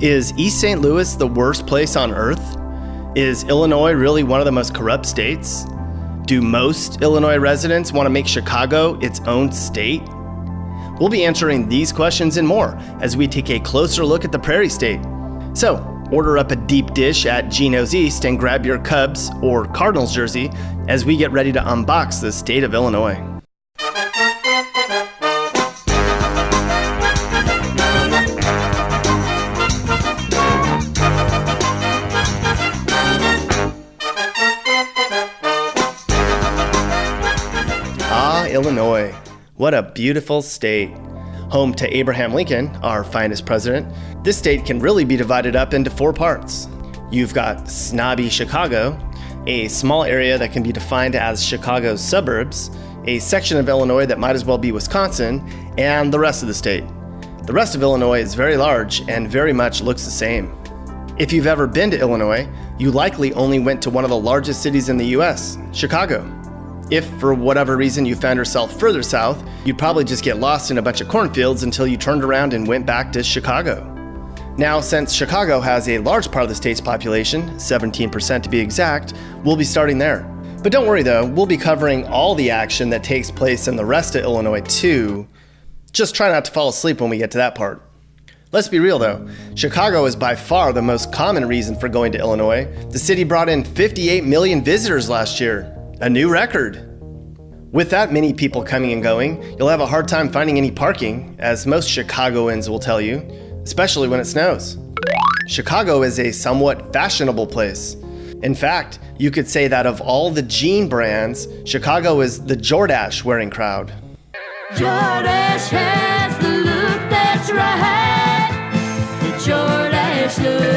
Is East St. Louis the worst place on earth? Is Illinois really one of the most corrupt states? Do most Illinois residents want to make Chicago its own state? We'll be answering these questions and more as we take a closer look at the Prairie State. So, order up a deep dish at Gino's East and grab your Cubs or Cardinals jersey as we get ready to unbox the state of Illinois. Illinois. What a beautiful state. Home to Abraham Lincoln, our finest president, this state can really be divided up into four parts. You've got snobby Chicago, a small area that can be defined as Chicago's suburbs, a section of Illinois that might as well be Wisconsin, and the rest of the state. The rest of Illinois is very large and very much looks the same. If you've ever been to Illinois, you likely only went to one of the largest cities in the US, Chicago. If, for whatever reason, you found yourself further south, you'd probably just get lost in a bunch of cornfields until you turned around and went back to Chicago. Now, since Chicago has a large part of the state's population, 17% to be exact, we'll be starting there. But don't worry though, we'll be covering all the action that takes place in the rest of Illinois too. Just try not to fall asleep when we get to that part. Let's be real though, Chicago is by far the most common reason for going to Illinois. The city brought in 58 million visitors last year, a new record. With that many people coming and going, you'll have a hard time finding any parking, as most Chicagoans will tell you, especially when it snows. Chicago is a somewhat fashionable place. In fact, you could say that of all the jean brands, Chicago is the Jordache wearing crowd. Has the look that's right. The look.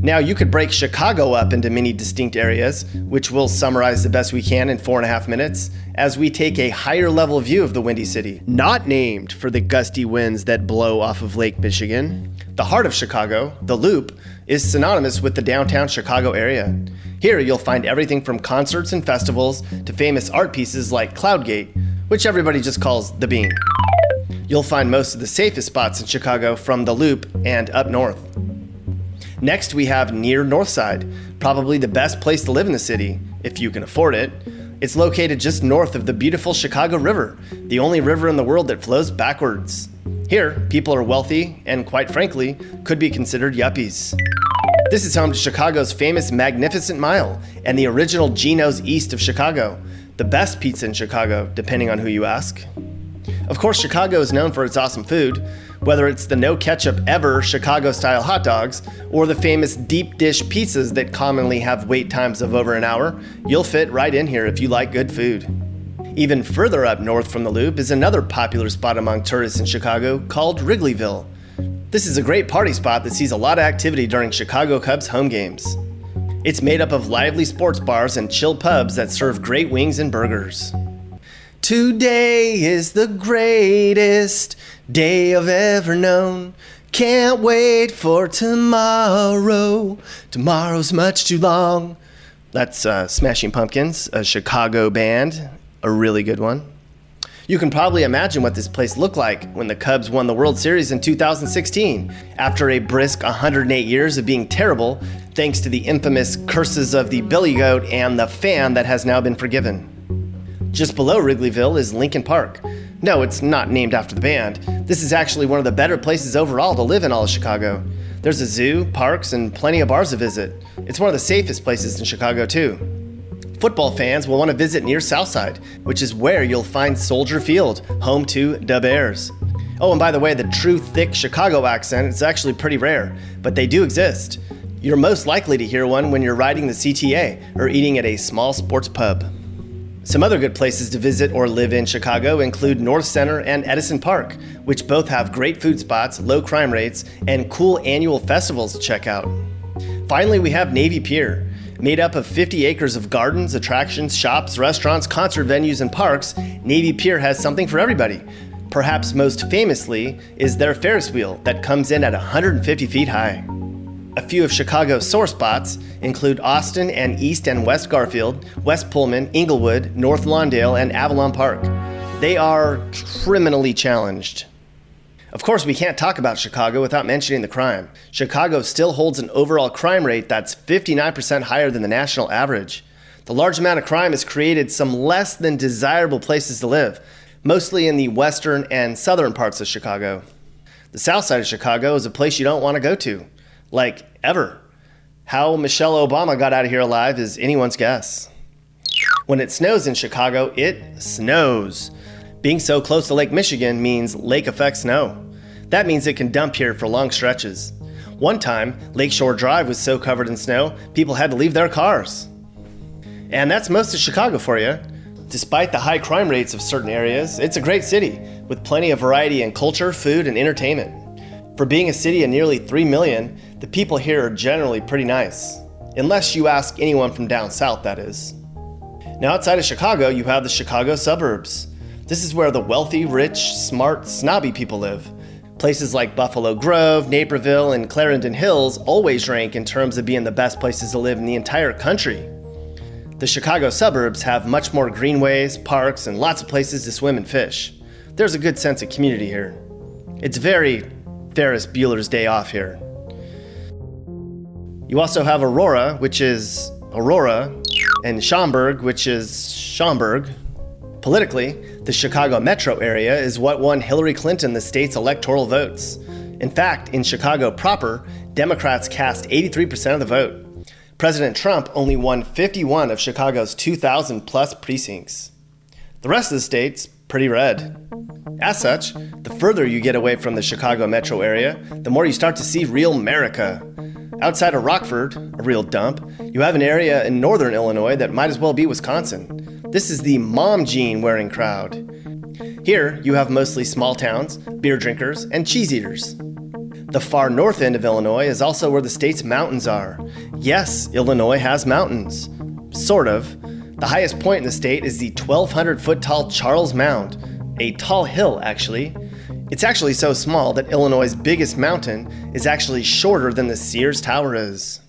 Now, you could break Chicago up into many distinct areas, which we'll summarize the best we can in four and a half minutes, as we take a higher level view of the Windy City, not named for the gusty winds that blow off of Lake Michigan. The heart of Chicago, the Loop, is synonymous with the downtown Chicago area. Here, you'll find everything from concerts and festivals to famous art pieces like Cloudgate, which everybody just calls the Bean. You'll find most of the safest spots in Chicago from the Loop and up north. Next, we have near Northside, probably the best place to live in the city, if you can afford it. It's located just north of the beautiful Chicago River, the only river in the world that flows backwards. Here, people are wealthy and, quite frankly, could be considered yuppies. This is home to Chicago's famous Magnificent Mile and the original Gino's East of Chicago, the best pizza in Chicago, depending on who you ask. Of course, Chicago is known for its awesome food, whether it's the no ketchup ever Chicago style hot dogs or the famous deep dish pizzas that commonly have wait times of over an hour, you'll fit right in here if you like good food. Even further up north from the Loop is another popular spot among tourists in Chicago called Wrigleyville. This is a great party spot that sees a lot of activity during Chicago Cubs home games. It's made up of lively sports bars and chill pubs that serve great wings and burgers. Today is the greatest day I've ever known. Can't wait for tomorrow. Tomorrow's much too long. That's uh, Smashing Pumpkins, a Chicago band, a really good one. You can probably imagine what this place looked like when the Cubs won the World Series in 2016, after a brisk 108 years of being terrible, thanks to the infamous curses of the Billy Goat and the fan that has now been forgiven. Just below Wrigleyville is Lincoln Park. No, it's not named after the band. This is actually one of the better places overall to live in all of Chicago. There's a zoo, parks, and plenty of bars to visit. It's one of the safest places in Chicago, too. Football fans will want to visit near Southside, which is where you'll find Soldier Field, home to the Bears. Oh, and by the way, the true thick Chicago accent is actually pretty rare, but they do exist. You're most likely to hear one when you're riding the CTA or eating at a small sports pub. Some other good places to visit or live in Chicago include North Center and Edison Park, which both have great food spots, low crime rates, and cool annual festivals to check out. Finally, we have Navy Pier. Made up of 50 acres of gardens, attractions, shops, restaurants, concert venues, and parks, Navy Pier has something for everybody. Perhaps most famously is their Ferris wheel that comes in at 150 feet high. A few of Chicago's sore spots include Austin and East and West Garfield, West Pullman, Englewood, North Lawndale, and Avalon Park. They are criminally challenged. Of course, we can't talk about Chicago without mentioning the crime. Chicago still holds an overall crime rate that's 59% higher than the national average. The large amount of crime has created some less than desirable places to live, mostly in the western and southern parts of Chicago. The south side of Chicago is a place you don't want to go to, like ever. How Michelle Obama got out of here alive is anyone's guess. When it snows in Chicago, it snows. Being so close to Lake Michigan means lake effect snow. That means it can dump here for long stretches. One time, Lakeshore Drive was so covered in snow, people had to leave their cars. And that's most of Chicago for you. Despite the high crime rates of certain areas, it's a great city with plenty of variety in culture, food, and entertainment. For being a city of nearly 3 million, the people here are generally pretty nice. Unless you ask anyone from down south, that is. Now, outside of Chicago, you have the Chicago suburbs. This is where the wealthy, rich, smart, snobby people live. Places like Buffalo Grove, Naperville, and Clarendon Hills always rank in terms of being the best places to live in the entire country. The Chicago suburbs have much more greenways, parks, and lots of places to swim and fish. There's a good sense of community here. It's very Ferris Bueller's Day Off here. You also have Aurora, which is Aurora, and Schaumburg, which is Schaumburg. Politically, the Chicago metro area is what won Hillary Clinton the state's electoral votes. In fact, in Chicago proper, Democrats cast 83% of the vote. President Trump only won 51 of Chicago's 2,000 plus precincts. The rest of the state's pretty red. As such, the further you get away from the Chicago metro area, the more you start to see real America. Outside of Rockford, a real dump, you have an area in northern Illinois that might as well be Wisconsin. This is the mom jean wearing crowd. Here, you have mostly small towns, beer drinkers, and cheese eaters. The far north end of Illinois is also where the state's mountains are. Yes, Illinois has mountains. Sort of. The highest point in the state is the 1,200 foot tall Charles Mound, a tall hill, actually. It's actually so small that Illinois' biggest mountain is actually shorter than the Sears Tower is.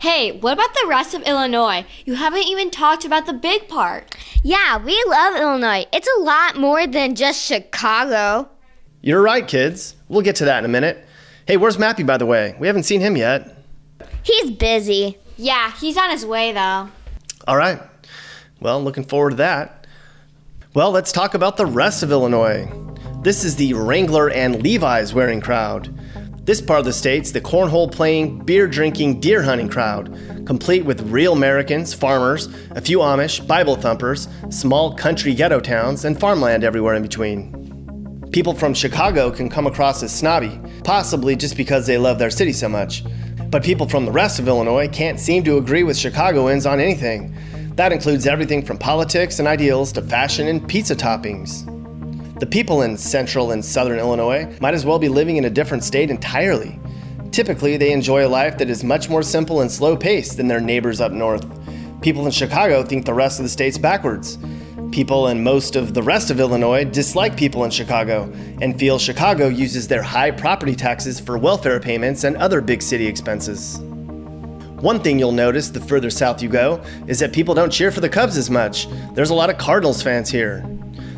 Hey, what about the rest of Illinois? You haven't even talked about the big part. Yeah, we love Illinois. It's a lot more than just Chicago. You're right, kids. We'll get to that in a minute. Hey, where's Mappy, by the way? We haven't seen him yet. He's busy. Yeah, he's on his way though. All right. Well, looking forward to that. Well, let's talk about the rest of Illinois. This is the Wrangler and Levi's wearing crowd. This part of the state's the cornhole playing, beer drinking, deer hunting crowd, complete with real Americans, farmers, a few Amish, Bible thumpers, small country ghetto towns, and farmland everywhere in between. People from Chicago can come across as snobby, possibly just because they love their city so much. But people from the rest of Illinois can't seem to agree with Chicagoans on anything. That includes everything from politics and ideals to fashion and pizza toppings. The people in central and southern Illinois might as well be living in a different state entirely. Typically, they enjoy a life that is much more simple and slow paced than their neighbors up north. People in Chicago think the rest of the state's backwards. People in most of the rest of Illinois dislike people in Chicago and feel Chicago uses their high property taxes for welfare payments and other big city expenses. One thing you'll notice the further south you go is that people don't cheer for the Cubs as much. There's a lot of Cardinals fans here.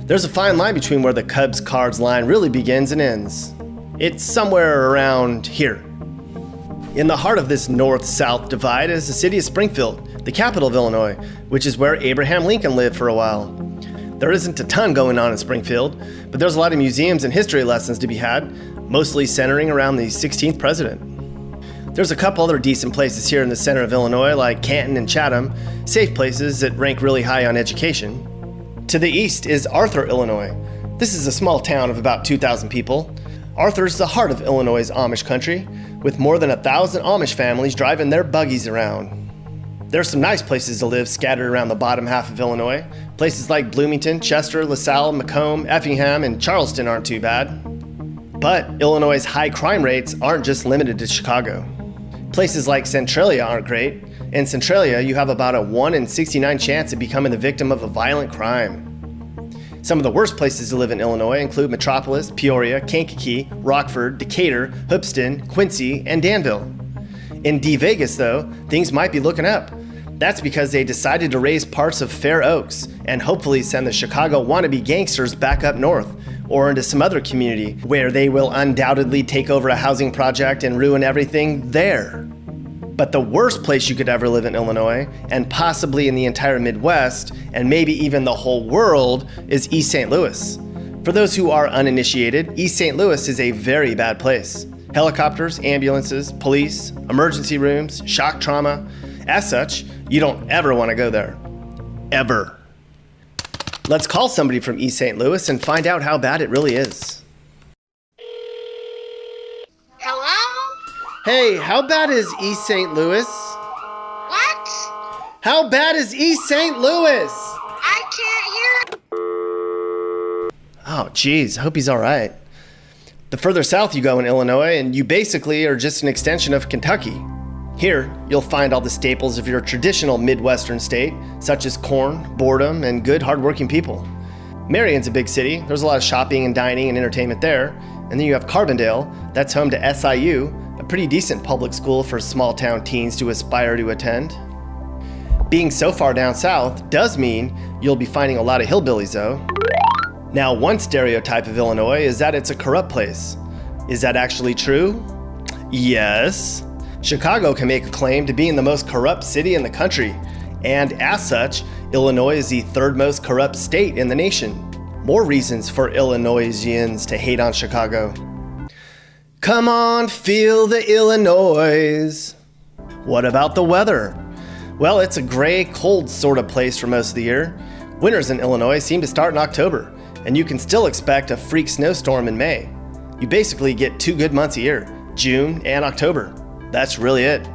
There's a fine line between where the Cubs Cards line really begins and ends. It's somewhere around here. In the heart of this north south divide is the city of Springfield, the capital of Illinois, which is where Abraham Lincoln lived for a while. There isn't a ton going on in Springfield, but there's a lot of museums and history lessons to be had, mostly centering around the 16th president. There's a couple other decent places here in the center of Illinois, like Canton and Chatham, safe places that rank really high on education. To the east is Arthur, Illinois. This is a small town of about 2,000 people. Arthur is the heart of Illinois' Amish country, with more than a thousand Amish families driving their buggies around. There's some nice places to live scattered around the bottom half of Illinois. Places like Bloomington, Chester, LaSalle, Macomb, Effingham, and Charleston aren't too bad. But Illinois' high crime rates aren't just limited to Chicago. Places like Centralia aren't great. In Centralia, you have about a 1 in 69 chance of becoming the victim of a violent crime. Some of the worst places to live in Illinois include Metropolis, Peoria, Kankakee, Rockford, Decatur, Hoopeston, Quincy, and Danville. In D Vegas, though, things might be looking up. That's because they decided to raise parts of Fair Oaks and hopefully send the Chicago wannabe gangsters back up north, or into some other community where they will undoubtedly take over a housing project and ruin everything there. But the worst place you could ever live in Illinois, and possibly in the entire Midwest, and maybe even the whole world, is East St. Louis. For those who are uninitiated, East St. Louis is a very bad place. Helicopters, ambulances, police, emergency rooms, shock trauma. As such, you don't ever want to go there. Ever. Let's call somebody from East St. Louis and find out how bad it really is. Hello? Hey, how bad is East St. Louis? What? How bad is East St. Louis? I can't hear. Oh, geez, I hope he's all right. The further south you go in Illinois, and you basically are just an extension of Kentucky. Here, you'll find all the staples of your traditional Midwestern state, such as corn, boredom, and good, hardworking people. Marion's a big city. There's a lot of shopping and dining and entertainment there. And then you have Carbondale, that's home to SIU, a pretty decent public school for small town teens to aspire to attend. Being so far down south does mean you'll be finding a lot of hillbillies, though. Now, one stereotype of Illinois is that it's a corrupt place. Is that actually true? Yes. Chicago can make a claim to being the most corrupt city in the country, and as such, Illinois is the third most corrupt state in the nation. More reasons for Illinoisians to hate on Chicago. Come on, feel the Illinois. What about the weather? Well, it's a gray, cold sort of place for most of the year. Winters in Illinois seem to start in October, and you can still expect a freak snowstorm in May. You basically get two good months a year June and October. That's really it.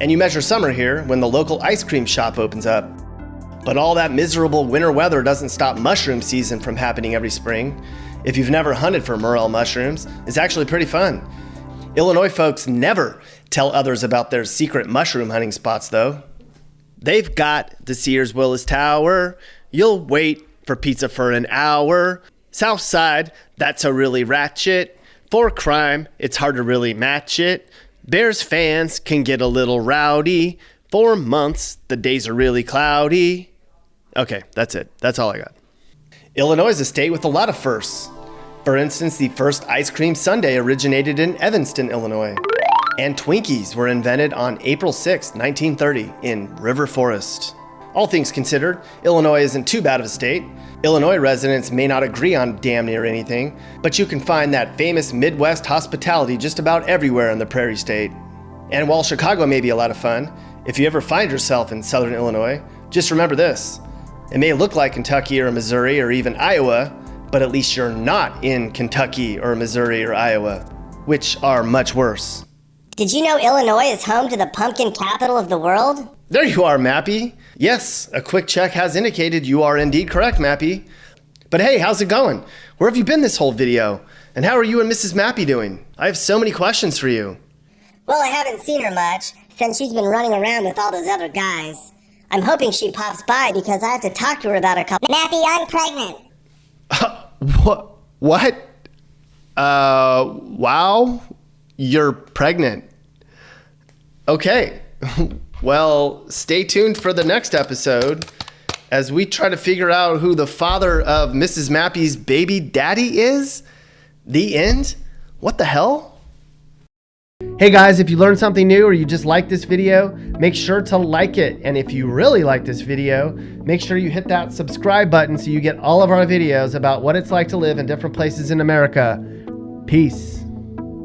And you measure summer here when the local ice cream shop opens up. But all that miserable winter weather doesn't stop mushroom season from happening every spring. If you've never hunted for morel mushrooms, it's actually pretty fun. Illinois folks never tell others about their secret mushroom hunting spots, though. They've got the Sears Willis Tower. You'll wait for pizza for an hour. South Side, that's a really ratchet. For crime, it's hard to really match it. Bears fans can get a little rowdy. For months, the days are really cloudy. Okay, that's it. That's all I got. Illinois is a state with a lot of firsts. For instance, the first ice cream sundae originated in Evanston, Illinois. And Twinkies were invented on April 6, 1930, in River Forest. All things considered, Illinois isn't too bad of a state. Illinois residents may not agree on damn near anything, but you can find that famous Midwest hospitality just about everywhere in the Prairie State. And while Chicago may be a lot of fun, if you ever find yourself in southern Illinois, just remember this. It may look like Kentucky or Missouri or even Iowa, but at least you're not in Kentucky or Missouri or Iowa, which are much worse. Did you know Illinois is home to the pumpkin capital of the world? There you are, Mappy. Yes, a quick check has indicated you are indeed correct, Mappy. But hey, how's it going? Where have you been this whole video? And how are you and Mrs. Mappy doing? I have so many questions for you. Well, I haven't seen her much since she's been running around with all those other guys. I'm hoping she pops by because I have to talk to her about a couple. Mappy, I'm pregnant. What? What? Uh, wow. You're pregnant. Okay. well, stay tuned for the next episode as we try to figure out who the father of Mrs. Mappy's baby daddy is. The end? What the hell? Hey guys, if you learned something new or you just like this video, make sure to like it. And if you really like this video, make sure you hit that subscribe button so you get all of our videos about what it's like to live in different places in America. Peace.